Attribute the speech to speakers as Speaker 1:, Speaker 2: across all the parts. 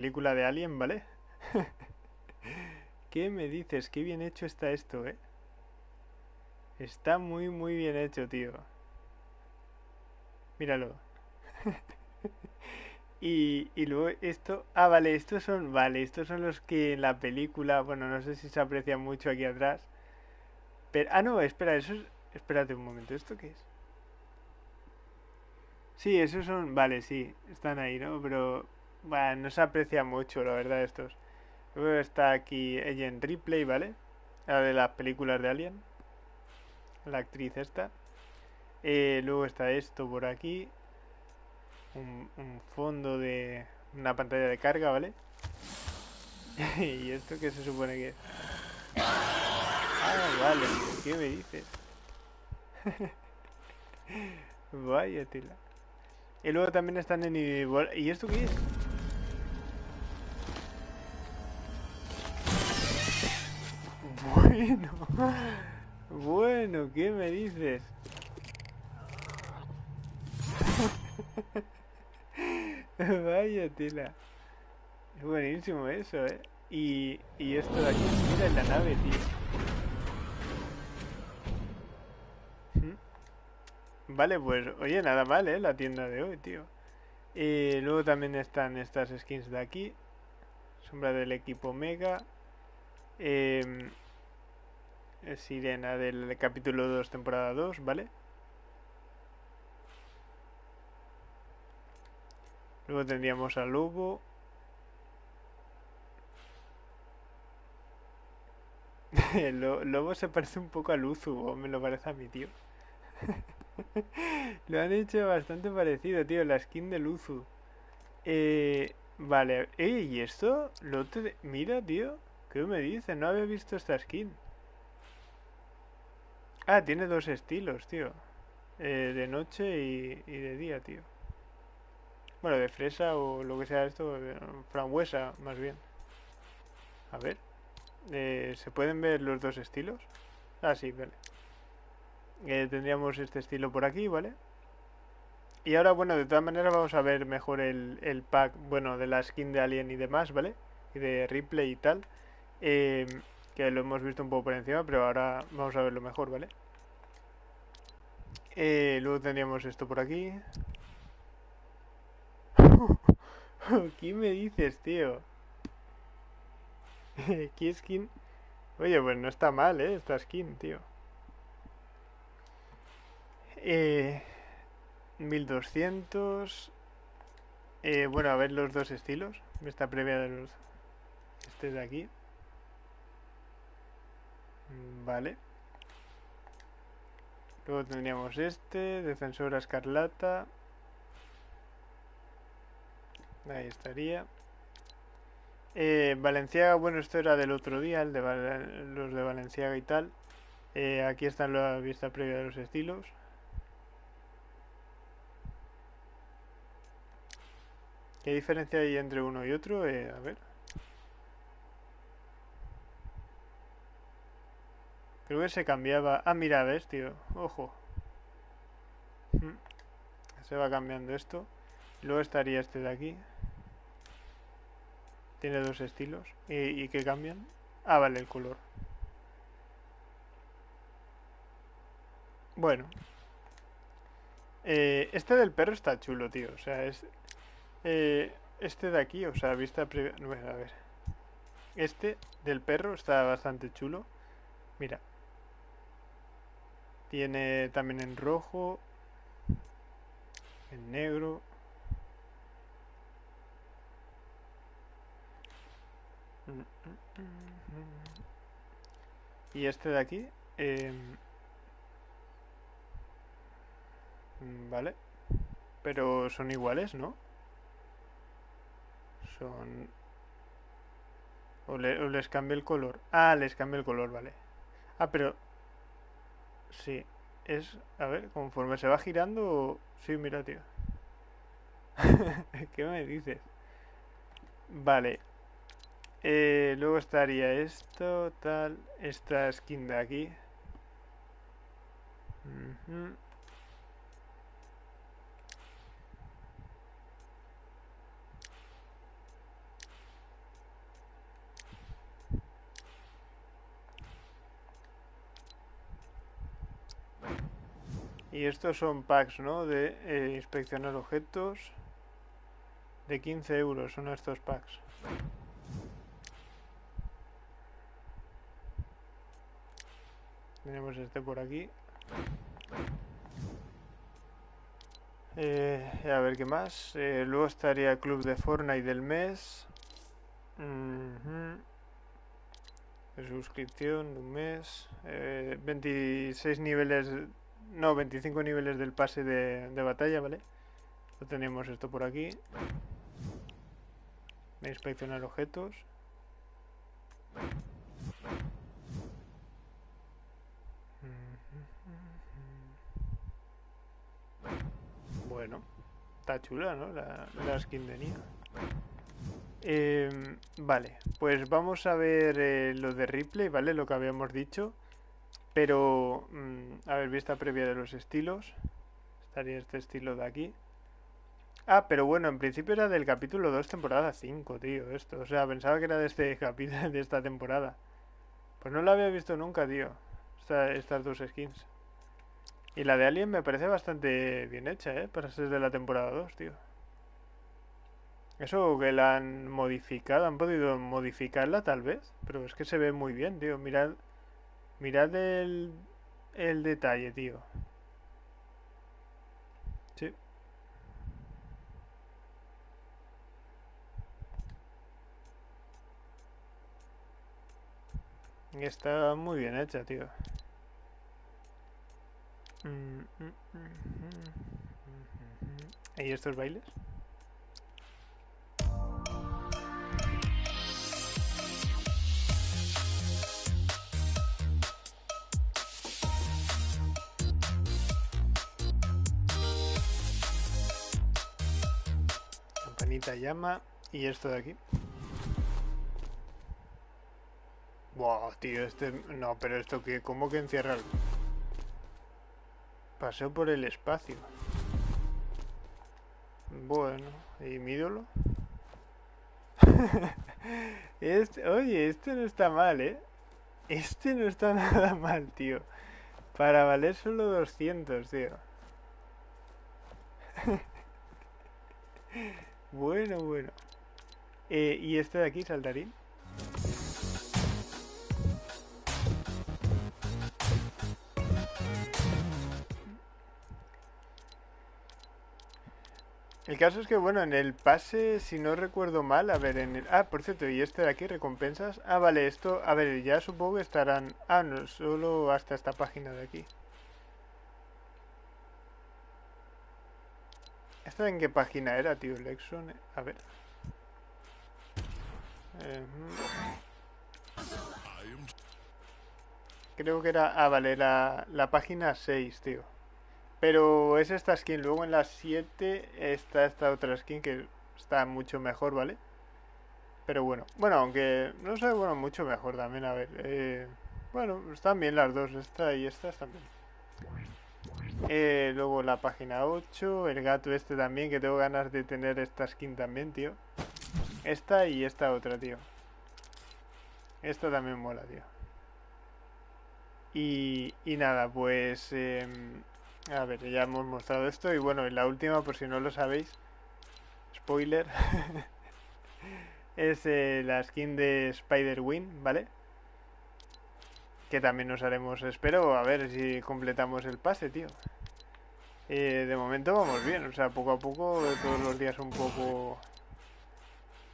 Speaker 1: película de Alien, ¿vale? ¿Qué me dices? Qué bien hecho está esto, ¿eh? Está muy, muy bien hecho, tío. Míralo. y, y luego esto... Ah, vale, estos son... Vale, estos son los que en la película... Bueno, no sé si se aprecia mucho aquí atrás. Pero... Ah, no, espera, eso es... Espérate un momento, ¿esto qué es? Sí, esos son... Vale, sí, están ahí, ¿no? Pero... Bueno, no se aprecia mucho, la verdad, estos. Luego está aquí ella en Ripley, ¿vale? La de las películas de Alien. La actriz esta. Eh, luego está esto por aquí. Un, fondo de una pantalla de carga, ¿vale? ¿Y esto qué se supone que es? Ah, vale. ¿Qué me dices? Vaya tela. Y luego también están en. ¿Y esto qué es? Bueno. Bueno, ¿qué me dices? Vaya tela. Es buenísimo eso, ¿eh? Y, y esto de aquí, mira en la nave, tío. Vale, pues, oye, nada mal, ¿eh? La tienda de hoy, tío. Y luego también están estas skins de aquí. Sombra del equipo Mega. Eh, Sirena del capítulo 2, temporada 2, ¿vale? Luego tendríamos a Lobo. Lobo se parece un poco a Luzu, o me lo parece a mi tío. lo han hecho bastante parecido, tío, la skin de Luzu. Eh, vale, ¿y esto? Lo te... Mira, tío, ¿qué me dice? No había visto esta skin. Ah, tiene dos estilos, tío. Eh, de noche y, de día, tío. Bueno, de fresa o lo que sea esto, frambuesa, más bien. A ver. Eh, ¿Se pueden ver los dos estilos? Ah, sí, vale. Eh, tendríamos este estilo por aquí, ¿vale? Y ahora, bueno, de todas maneras vamos a ver mejor el, pack, bueno, de la skin de Alien y demás, ¿vale? Y de Ripley y tal. Eh, que lo hemos visto un poco por encima, pero ahora vamos a verlo mejor, ¿vale? Eh, luego tendríamos esto por aquí. ¿Qué me dices, tío? ¿Qué skin? Oye, pues no está mal, ¿eh? Esta skin, tío. Eh, 1200. Eh, bueno, a ver los dos estilos. Esta previa de los... Este de aquí. Vale. Luego tendríamos este, defensora escarlata. Ahí estaría. Eh, Valenciaga, bueno, esto era del otro día, el de los de Valenciaga y tal. Eh, aquí está la vista previa de los estilos. ¿Qué diferencia hay entre uno y otro? Eh, a ver. Creo que se cambiaba... Ah, mira, ves, tío. Ojo. Hmm. Se va cambiando esto. Luego estaría este de aquí. Tiene dos estilos. ¿Y, y qué cambian? Ah, vale, el color. Bueno. Eh, este del perro está chulo, tío. O sea, es... Eh, este de aquí, o sea, vista previa... Bueno, a ver. Este del perro está bastante chulo. Mira. Tiene también en rojo, en negro. Y este de aquí. Eh, vale. Pero son iguales, ¿no? Son... O, o les cambia el color. Ah, les cambia el color, vale. Ah, pero Sí, es... A ver, conforme se va girando... Sí, mira, tío. ¿Qué me dices? Vale. Eh, luego estaría esto, tal... Esta skin de aquí. Y estos son packs, ¿no? De eh, inspeccionar objetos. De 15 euros son estos packs. Tenemos este por aquí. Eh, a ver qué más. Eh, luego estaría club de Fortnite del mes. De suscripción de un mes. 26 eh, niveles. No, 25 niveles del pase de, de batalla, ¿vale? Lo tenemos esto por aquí. Inspeccionar objetos. Bueno, está chula, ¿no? La, skin de Nia. Em, vale, pues vamos a ver eh, lo de Ripley, ¿vale? Lo que habíamos dicho. Pero, mm, a ver, vista previa de los estilos. Estaría este estilo de aquí. Ah, pero bueno, en principio era del capítulo 2, temporada 5, tío, esto. O sea, pensaba que era de este capítulo, de esta temporada. Pues no lo había visto nunca, tío. estas dos skins. Y la de Alien me parece bastante bien hecha, ¿eh? Para ser de la temporada 2, tío. Eso que la han modificado, han podido modificarla tal vez, pero es que se ve muy bien, tío. Mirad, mirad el, el detalle, tío. Sí. Está muy bien hecha, tío. ¿Y estos bailes? Campanita llama y esto de aquí. Wow, tío, este... No, pero esto que... ¿Cómo que encierra algo? Paseo por el espacio. Bueno, ¿y mi ídolo? este, oye, este no está mal, ¿eh? Este no está nada mal, tío. Para valer solo 200, tío. bueno, bueno. Eh, ¿Y este de aquí, saltarín? El caso es que, bueno, en el pase, si no recuerdo mal, a ver, en el... Ah, por cierto, y este de aquí, recompensas. Ah, vale, esto, a ver, ya supongo que estarán... Ah, no, solo hasta esta página de aquí. ¿Esta en qué página era, tío? Lexon, a ver. Creo que era... Ah, vale, la, la página 6, tío. Pero es esta skin. Luego en la 7 está esta otra skin que está mucho mejor, ¿vale? Pero bueno, bueno, aunque no sé, bueno, mucho mejor también, a ver. Eh, bueno, están bien las dos, esta y esta están bien. Eh, luego la página 8, el gato este también, que tengo ganas de tener esta skin también, tío. Esta y esta otra, tío. Esta también mola, tío. Y, y nada, pues... Em, a ver, ya hemos mostrado esto y bueno, en la última, por si no lo sabéis, spoiler, es eh, la skin de Spider-Wing, ¿vale? Que también nos haremos, espero, a ver si completamos el pase, tío. Eh, de momento vamos bien, o sea, poco a poco, todos los días un poco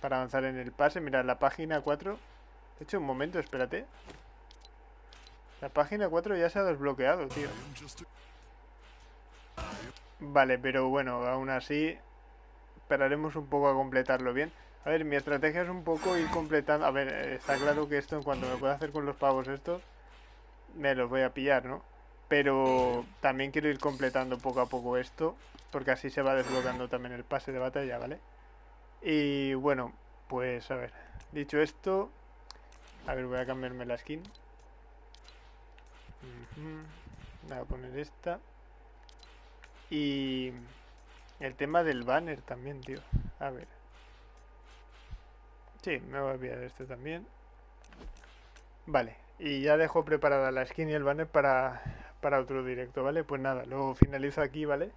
Speaker 1: para avanzar en el pase. Mira, la página 4, de hecho, un momento, espérate. La página 4 ya se ha desbloqueado, tío. Vale, pero bueno, aún así esperaremos un poco a completarlo bien. A ver, mi estrategia es un poco ir completando... A ver, está claro que esto en cuanto me pueda hacer con los pavos estos, me los voy a pillar, ¿no? Pero también quiero ir completando poco a poco esto, porque así se va desbloqueando también el pase de batalla, ¿vale? Y bueno, pues a ver, dicho esto... A ver, voy a cambiarme la skin. Voy a poner esta. Y el tema del banner también, tío. A ver. Sí, me voy a enviar este también. Vale, y ya dejo preparada la skin y el banner para, para otro directo, ¿vale? Pues nada, lo finalizo aquí, ¿vale?